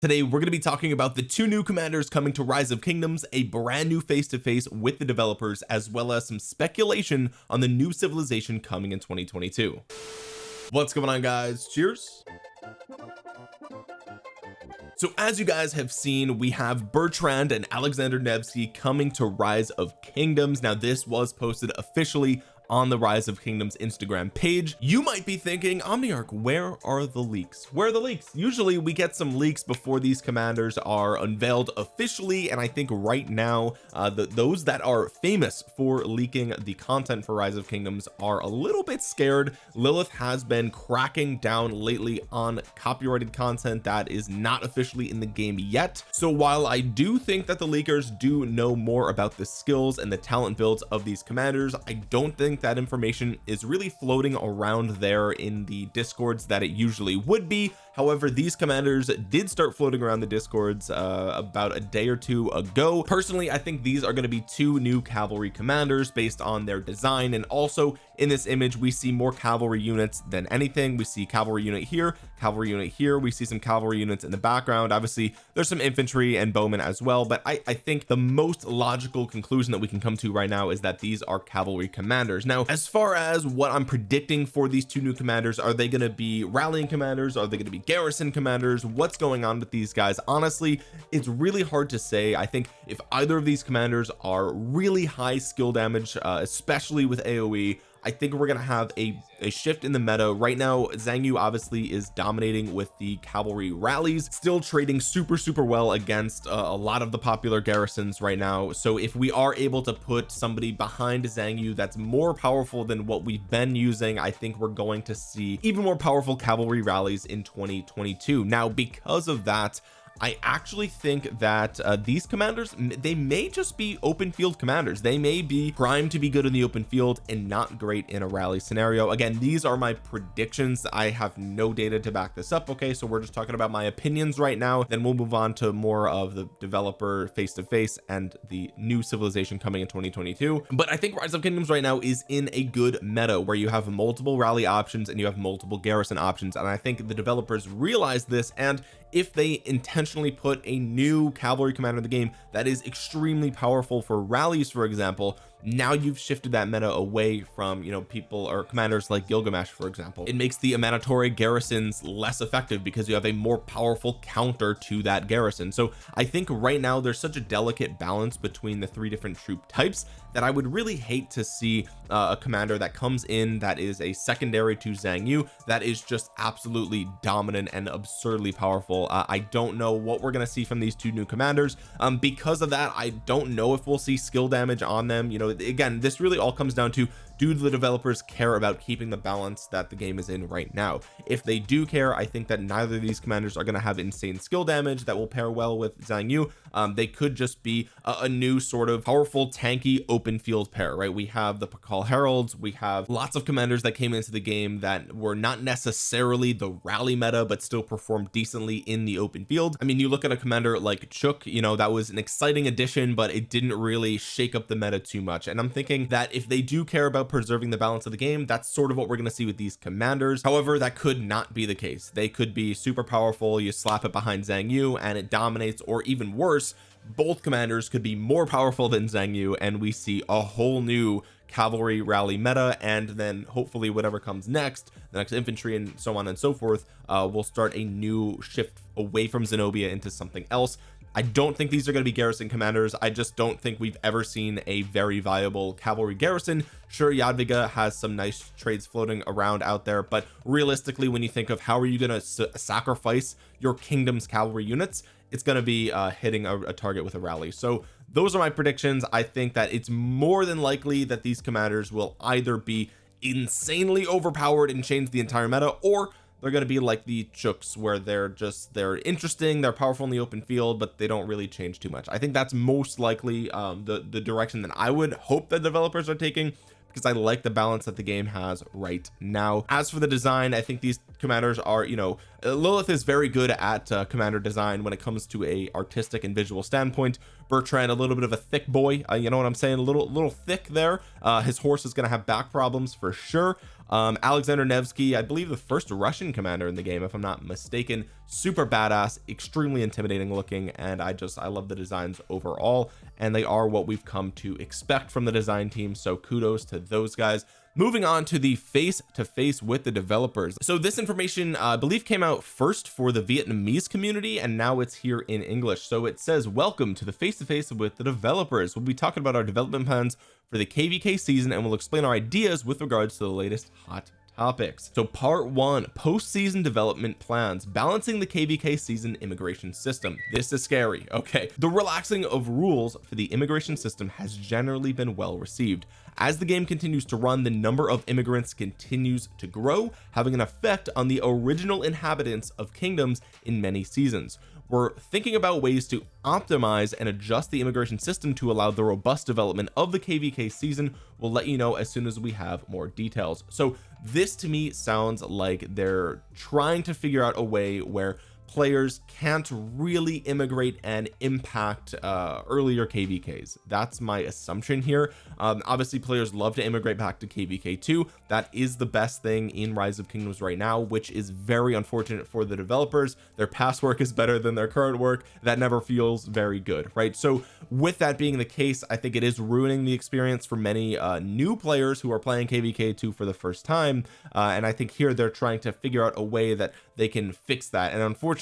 today we're going to be talking about the two new commanders coming to rise of kingdoms a brand new face-to-face -face with the developers as well as some speculation on the new civilization coming in 2022 what's going on guys? Cheers. So as you guys have seen we have Bertrand and Alexander Nevsky coming to rise of kingdoms. Now this was posted officially on the rise of kingdoms Instagram page you might be thinking Omniarch where are the leaks? Where are the leaks? Usually we get some leaks before these commanders are unveiled officially and I think right now uh, the, those that are famous for leaking the content for rise of kingdoms are a little bit scared. Lilith has been cracking down lately on copyrighted content that is not officially in the game yet. So while I do think that the leakers do know more about the skills and the talent builds of these commanders I don't think think that information is really floating around there in the discords that it usually would be however these commanders did start floating around the discords uh, about a day or two ago. Personally I think these are going to be two new cavalry commanders based on their design. And also in this image we see more cavalry units than anything. We see cavalry unit here cavalry unit here. We see some cavalry units in the background. Obviously there's some infantry and bowmen as well. But I, I think the most logical conclusion that we can come to right now is that these are cavalry commanders. Now as far as what I'm predicting for these two new commanders are they going to be rallying commanders? Are they going to be garrison commanders what's going on with these guys? Honestly it's really hard to say. I think if either of these commanders are really high skill damage uh, especially with AoE I think we're gonna have a, a shift in the meta. Right now Xiang Yu obviously is dominating with the cavalry rallies still trading super super well against uh, a lot of the popular garrisons right now. So if we are able to put somebody behind Xiang Yu that's more powerful than what we've been using I think we're going to see even more powerful cavalry rallies in 2022 now because of that I actually think that uh, these commanders they may just be open field commanders. They may be primed to be good in the open field and not great in a rally scenario. Again these are my predictions. I have no data to back this up okay? So we're just talking about my opinions right now. Then we'll move on to more of the developer face to face and the new civilization coming in 2022 but I think rise of kingdoms right now is in a good meta where you have multiple rally options and you have multiple garrison options. And I think the developers realize this and if they intentionally put a new cavalry commander in the game that is extremely powerful for rallies for example now you've shifted that meta away from you know people or commanders like Gilgamesh for example. It makes the Amanitore garrisons less effective because you have a more powerful counter to that garrison. So I think right now there's such a delicate balance between the three different troop types that I would really hate to see uh, a commander that comes in that is a secondary to Xiang Yu that is just absolutely dominant and absurdly powerful. Uh, I don't know what we're going to see from these two new commanders. Um because of that I don't know if we'll see skill damage on them. You know again this really all comes down to do the developers care about keeping the balance that the game is in right now? If they do care I think that neither of these commanders are going to have insane skill damage that will pair well with Xiang Yu. Um, they could just be a, a, new sort of powerful tanky open field pair right? We have the Pakal Heralds we have lots of commanders that came into the game that were not necessarily the rally meta but still performed decently in the open field. I mean you look at a commander like Chook you know that was an exciting addition but it didn't really shake up the meta too much. And I'm thinking that if they do care about preserving the balance of the game that's sort of what we're going to see with these commanders. However that could not be the case. They could be super powerful you slap it behind Xiang Yu and it dominates or even worse both commanders could be more powerful than Xiang Yu and we see a whole new cavalry rally meta and then hopefully whatever comes next the next infantry and so on and so forth uh, will start a new shift away from Zenobia into something else I don't think these are going to be garrison commanders. I just don't think we've ever seen a very viable cavalry garrison. Sure Jadwiga has some nice trades floating around out there but realistically when you think of how are you going to sacrifice your kingdom's cavalry units it's going to be uh, hitting a, a target with a rally. So those are my predictions. I think that it's more than likely that these commanders will either be insanely overpowered and change the entire meta or they're going to be like the chooks where they're just they're interesting they're powerful in the open field but they don't really change too much. I think that's most likely um, the the direction that I would hope the developers are taking because I like the balance that the game has right now. As for the design I think these commanders are you know uh, Lilith is very good at uh, commander design when it comes to a artistic and visual standpoint. Bertrand a little bit of a thick boy uh, you know what I'm saying? A little little thick there. Uh, his horse is gonna have back problems for sure um, Alexander Nevsky I believe the first Russian commander in the game if I'm not mistaken. Super badass extremely intimidating looking and I just I love the designs overall. And they are what we've come to expect from the design team so kudos to those guys moving on to the face to face with the developers. So this information uh, I believe came out first for the Vietnamese community and now it's here in English. So it says welcome to the face to face with the developers. We'll be talking about our development plans for the kvk season and we'll explain our ideas with regards to the latest hot topics. So part one post-season development plans balancing the kvk season immigration system. This is scary okay? The relaxing of rules for the immigration system has generally been well received. As the game continues to run the number of immigrants continues to grow having an effect on the original inhabitants of kingdoms in many seasons we're thinking about ways to optimize and adjust the immigration system to allow the robust development of the kvk season. We'll let you know as soon as we have more details. So this to me sounds like they're trying to figure out a way where players can't really immigrate and impact uh earlier kvks that's my assumption here. Um obviously players love to immigrate back to kvk2 that is the best thing in rise of kingdoms right now which is very unfortunate for the developers. Their past work is better than their current work. That never feels very good right? So with that being the case I think it is ruining the experience for many uh new players who are playing kvk2 for the first time. Uh and I think here they're trying to figure out a way that they can fix that. And unfortunately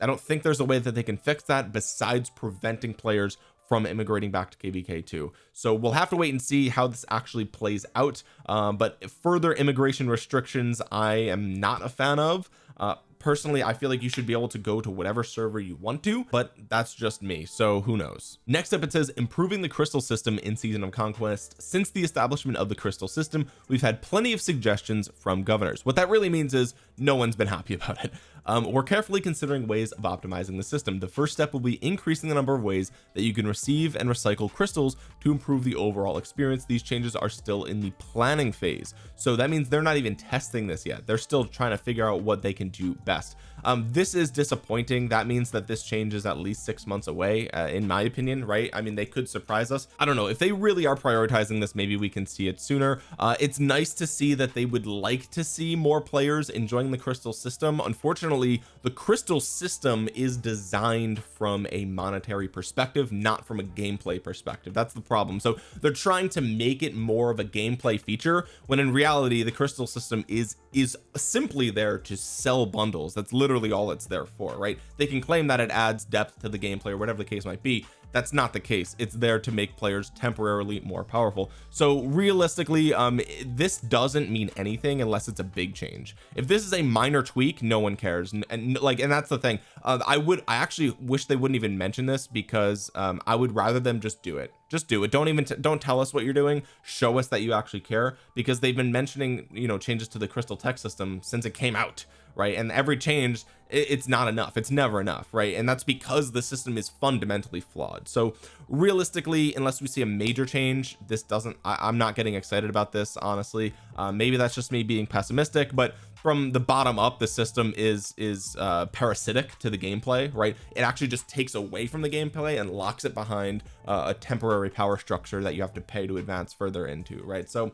I don't think there's a way that they can fix that besides preventing players from immigrating back to kvk2 so we'll have to wait and see how this actually plays out. Um, but further immigration restrictions I am not a fan of. Uh, personally I feel like you should be able to go to whatever server you want to but that's just me so who knows? Next up it says improving the crystal system in season of conquest. Since the establishment of the crystal system we've had plenty of suggestions from governors. What that really means is no one's been happy about it um, we're carefully considering ways of optimizing the system. The first step will be increasing the number of ways that you can receive and recycle crystals to improve the overall experience. These changes are still in the planning phase. So that means they're not even testing this yet. They're still trying to figure out what they can do best. Um this is disappointing. That means that this change is at least six months away uh, in my opinion right? I mean they could surprise us. I don't know. If they really are prioritizing this maybe we can see it sooner. Uh it's nice to see that they would like to see more players enjoying the crystal system. Unfortunately the crystal system is designed from a monetary perspective not from a gameplay perspective. That's the problem. So they're trying to make it more of a gameplay feature when in reality the crystal system is is simply there to sell bundles. That's literally all it's there for right? They can claim that it adds depth to the gameplay or whatever the case might be that's not the case. It's there to make players temporarily more powerful. So realistically um this doesn't mean anything unless it's a big change. If this is a minor tweak no one cares. And, and like and that's the thing. Uh, I would I actually wish they wouldn't even mention this because um I would rather them just do it. Just do it. Don't even don't tell us what you're doing. Show us that you actually care because they've been mentioning you know changes to the crystal tech system since it came out right? And every change it's not enough. It's never enough right? And that's because the system is fundamentally flawed. So realistically unless we see a major change this doesn't I, am not getting excited about this honestly. Uh, maybe that's just me being pessimistic but from the bottom up the system is is uh parasitic to the gameplay right? It actually just takes away from the gameplay and locks it behind uh, a temporary power structure that you have to pay to advance further into right? So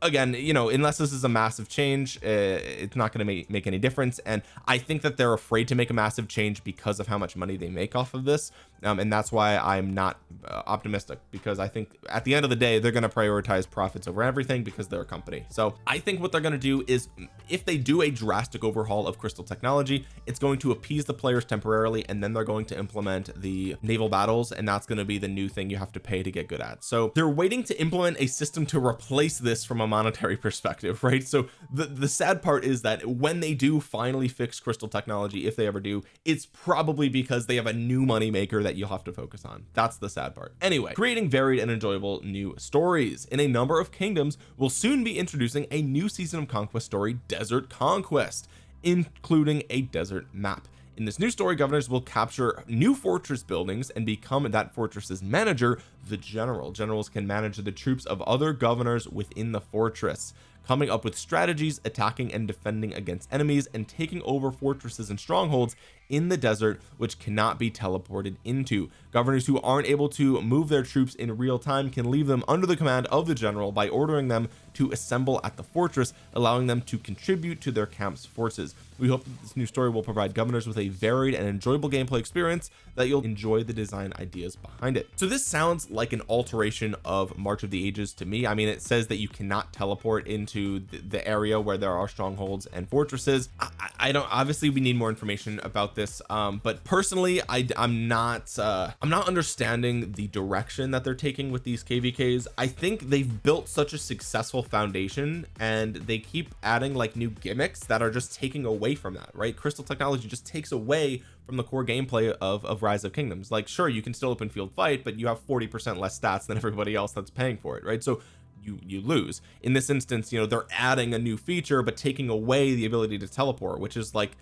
again you know unless this is a massive change uh, it's not going to make, make any difference. And I think that they're afraid to make a massive change because of how much money they make off of this. Um, and that's why I'm not uh, optimistic because I think at the end of the day they're going to prioritize profits over everything because they're a company. So I think what they're going to do is if they do a drastic overhaul of crystal technology it's going to appease the players temporarily and then they're going to implement the naval battles and that's going to be the new thing you have to pay to get good at. So they're waiting to implement a system to replace this from a monetary perspective right? So the the sad part is that when they do finally fix crystal technology if they ever do it's probably because they have a new money maker that you'll have to focus on. That's the sad part. Anyway creating varied and enjoyable new stories in a number of kingdoms will soon be introducing a new season of conquest story desert conquest including a desert map in this new story governors will capture new fortress buildings and become that fortress's manager the general. Generals can manage the troops of other governors within the fortress coming up with strategies attacking and defending against enemies and taking over fortresses and strongholds in the desert which cannot be teleported into. Governors who aren't able to move their troops in real time can leave them under the command of the general by ordering them to assemble at the fortress allowing them to contribute to their camp's forces. We hope that this new story will provide governors with a varied and enjoyable gameplay experience that you'll enjoy the design ideas behind it. So this sounds like an alteration of March of the Ages to me. I mean it says that you cannot teleport into the, the area where there are strongholds and fortresses. I, I, don't obviously we need more information about this um but personally I I'm not uh I'm not understanding the direction that they're taking with these kvks I think they've built such a successful foundation and they keep adding like new gimmicks that are just taking away from that right? Crystal technology just takes away from the core gameplay of of rise of kingdoms. Like sure you can still open field fight but you have 40 percent less stats than everybody else that's paying for it right? So you you lose. In this instance you know they're adding a new feature but taking away the ability to teleport which is like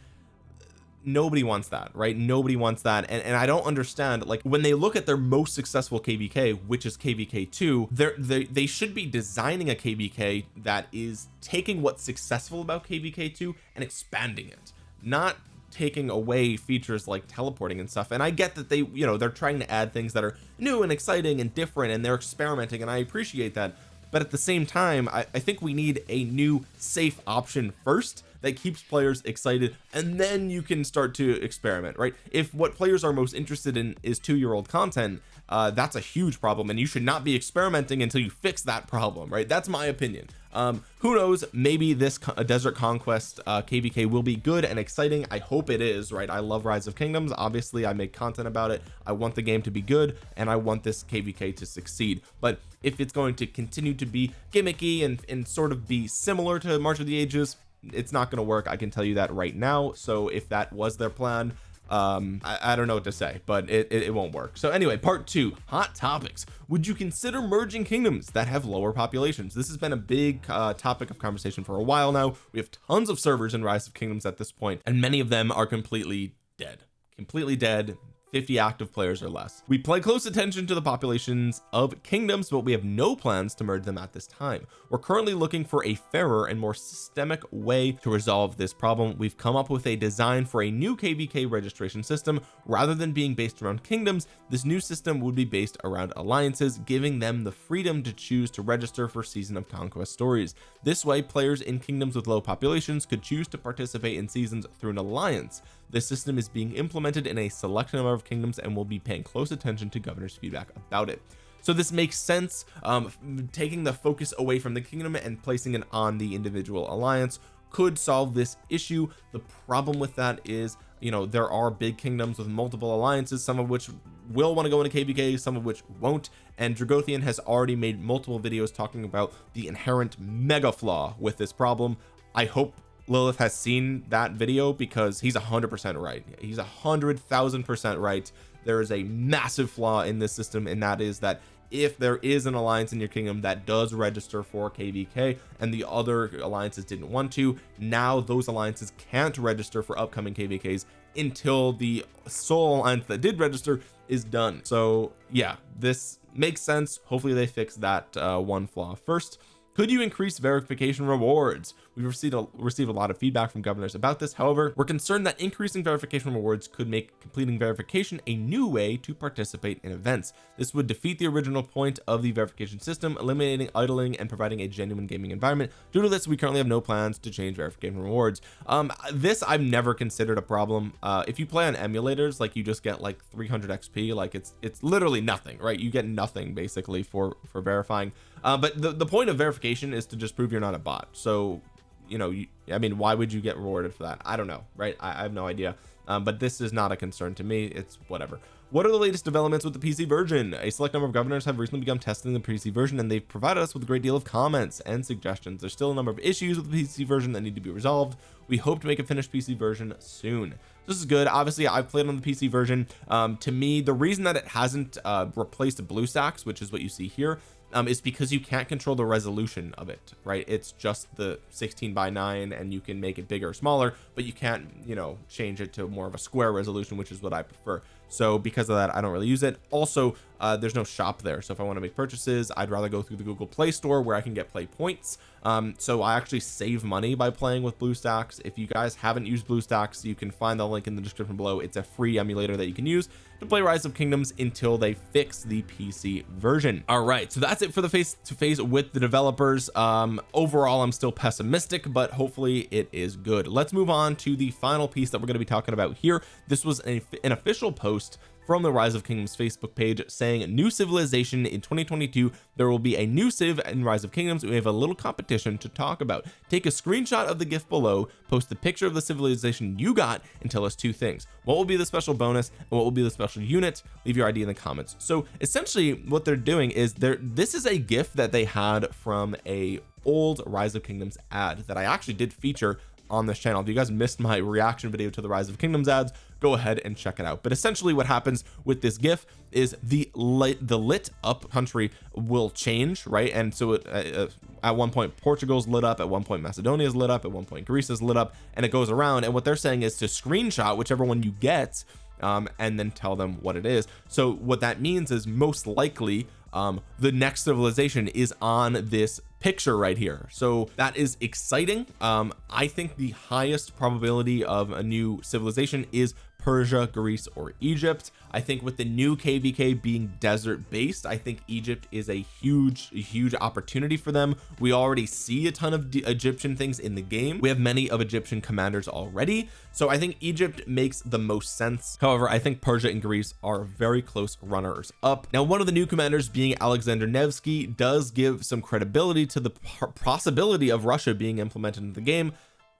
nobody wants that right? Nobody wants that. And, and I don't understand like when they look at their most successful kvk which is kvk2 they're they, they should be designing a kvk that is taking what's successful about kvk2 and expanding it not taking away features like teleporting and stuff. And I get that they you know they're trying to add things that are new and exciting and different and they're experimenting and I appreciate that. But at the same time I, I think we need a new safe option first that keeps players excited and then you can start to experiment right? If what players are most interested in is two-year-old content uh that's a huge problem and you should not be experimenting until you fix that problem right? That's my opinion. Um who knows? Maybe this desert conquest uh kvk will be good and exciting. I hope it is right? I love rise of kingdoms. Obviously I make content about it. I want the game to be good and I want this kvk to succeed. But if it's going to continue to be gimmicky and and sort of be similar to march of the ages it's not going to work I can tell you that right now. So if that was their plan um I, I, don't know what to say but it, it, it won't work. So anyway part two hot topics. Would you consider merging kingdoms that have lower populations? This has been a big uh, topic of conversation for a while now. We have tons of servers in rise of kingdoms at this point and many of them are completely dead. Completely dead 50 active players or less. We pay close attention to the populations of kingdoms but we have no plans to merge them at this time. We're currently looking for a fairer and more systemic way to resolve this problem. We've come up with a design for a new kvk registration system. Rather than being based around kingdoms this new system would be based around alliances giving them the freedom to choose to register for season of conquest stories. This way players in kingdoms with low populations could choose to participate in seasons through an alliance this system is being implemented in a select number of kingdoms and will be paying close attention to governor's feedback about it. So this makes sense um taking the focus away from the kingdom and placing it on the individual alliance could solve this issue. The problem with that is you know there are big kingdoms with multiple alliances some of which will want to go into kvk some of which won't. And Dragothian has already made multiple videos talking about the inherent mega flaw with this problem. I hope Lilith has seen that video because he's a hundred percent right. He's a hundred thousand percent right. There is a massive flaw in this system and that is that if there is an alliance in your kingdom that does register for kvk and the other alliances didn't want to now those alliances can't register for upcoming kvks until the sole alliance that did register is done. So yeah this makes sense. Hopefully they fix that uh, one flaw. First could you increase verification rewards we've received a, received a lot of feedback from governors about this. However we're concerned that increasing verification rewards could make completing verification a new way to participate in events. This would defeat the original point of the verification system eliminating idling and providing a genuine gaming environment. Due to this we currently have no plans to change verification rewards um this I've never considered a problem. Uh if you play on emulators like you just get like 300 XP like it's it's literally nothing right? You get nothing basically for for verifying. Uh, but the, the point of verification is to just prove you're not a bot. So you know you, I mean why would you get rewarded for that? I don't know right? I, I have no idea. Um, but this is not a concern to me. It's whatever what are the latest developments with the PC version? A select number of governors have recently begun testing the PC version and they've provided us with a great deal of comments and suggestions. There's still a number of issues with the PC version that need to be resolved. We hope to make a finished PC version soon. This is good. Obviously I've played on the PC version. Um, to me the reason that it hasn't uh, replaced BlueStacks which is what you see here um, is because you can't control the resolution of it right? It's just the 16 by 9 and you can make it bigger or smaller but you can't you know change it to more of a square resolution which is what I prefer so because of that I don't really use it. Also uh, there's no shop there. So if I want to make purchases I'd rather go through the Google Play Store where I can get play points. Um, so I actually save money by playing with BlueStacks. If you guys haven't used BlueStacks you can find the link in the description below. It's a free emulator that you can use to play rise of kingdoms until they fix the PC version. All right so that's it for the face to face with the developers. Um overall I'm still pessimistic but hopefully it is good. Let's move on to the final piece that we're going to be talking about here. This was an, an official post from the rise of kingdoms Facebook page saying new civilization in 2022 there will be a new civ in rise of kingdoms. We have a little competition to talk about. Take a screenshot of the gift below post the picture of the civilization you got and tell us two things. What will be the special bonus and what will be the special unit? Leave your ID in the comments. So essentially what they're doing is there this is a gift that they had from a old rise of kingdoms ad that I actually did feature on this channel. If you guys missed my reaction video to the rise of kingdoms ads go ahead and check it out. But essentially what happens with this gif is the lit the lit up country will change right? And so it, uh, uh at one point Portugal's lit up at one point Macedonia's lit up at one point Greece is lit up and it goes around. And what they're saying is to screenshot whichever one you get um, and then tell them what it is. So what that means is most likely um, the next civilization is on this picture right here. So that is exciting. Um I think the highest probability of a new civilization is Persia Greece or Egypt. I think with the new kvk being desert based I think Egypt is a huge huge opportunity for them. We already see a ton of Egyptian things in the game. We have many of Egyptian commanders already. So I think Egypt makes the most sense. However I think Persia and Greece are very close runners up. Now one of the new commanders being Alexander Nevsky does give some credibility to the possibility of Russia being implemented in the game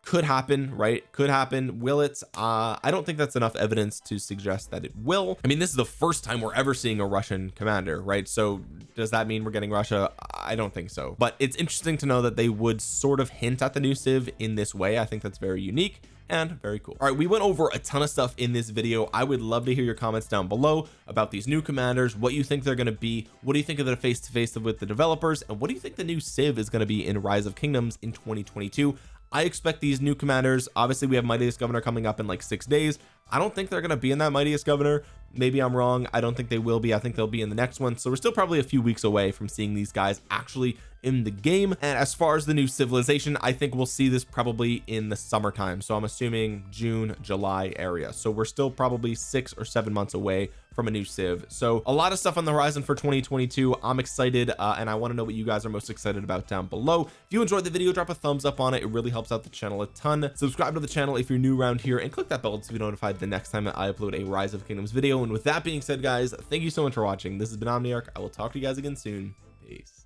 could happen right? Could happen. Will it? Uh I don't think that's enough evidence to suggest that it will. I mean this is the first time we're ever seeing a Russian commander right? So does that mean we're getting Russia? I don't think so. But it's interesting to know that they would sort of hint at the new civ in this way. I think that's very unique and very cool. All right we went over a ton of stuff in this video. I would love to hear your comments down below about these new commanders what you think they're going to be what do you think of the face-to-face -face with the developers and what do you think the new civ is going to be in rise of kingdoms in 2022 I expect these new commanders obviously we have mightiest governor coming up in like six days I don't think they're going to be in that mightiest governor. Maybe I'm wrong. I don't think they will be. I think they'll be in the next one. So we're still probably a few weeks away from seeing these guys actually in the game. And as far as the new civilization I think we'll see this probably in the summertime. So I'm assuming June July area. So we're still probably six or seven months away from a new civ. So a lot of stuff on the horizon for 2022 I'm excited uh, and I want to know what you guys are most excited about down below. If you enjoyed the video drop a thumbs up on it. It really helps out the channel a ton. Subscribe to the channel if you're new around here and click that bell to be notified the next time I upload a rise of kingdoms video. And with that being said guys thank you so much for watching. This has been Omniarch. I will talk to you guys again soon. Peace